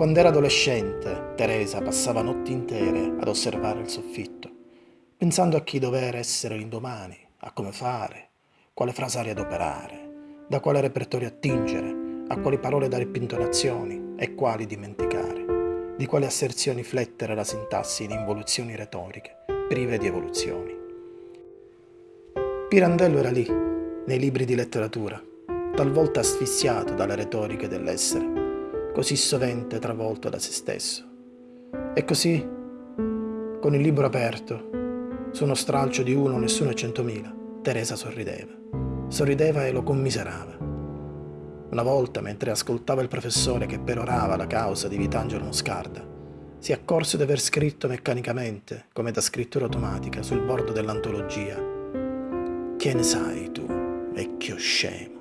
Quando era adolescente, Teresa passava notti intere ad osservare il soffitto, pensando a chi dover essere l'indomani, a come fare, quale frasari adoperare, da quale repertorio attingere, a quali parole dare pintonazioni e quali dimenticare, di quali asserzioni flettere la sintassi in involuzioni retoriche, prive di evoluzioni. Pirandello era lì, nei libri di letteratura, talvolta asfissiato dalle retoriche dell'essere, così sovente travolto da se stesso. E così, con il libro aperto, su uno stralcio di uno, nessuno e centomila, Teresa sorrideva. Sorrideva e lo commiserava. Una volta, mentre ascoltava il professore che perorava la causa di Vitangelo Moscarda, si accorse di aver scritto meccanicamente, come da scrittura automatica, sul bordo dell'antologia. Che ne sai tu, vecchio scemo?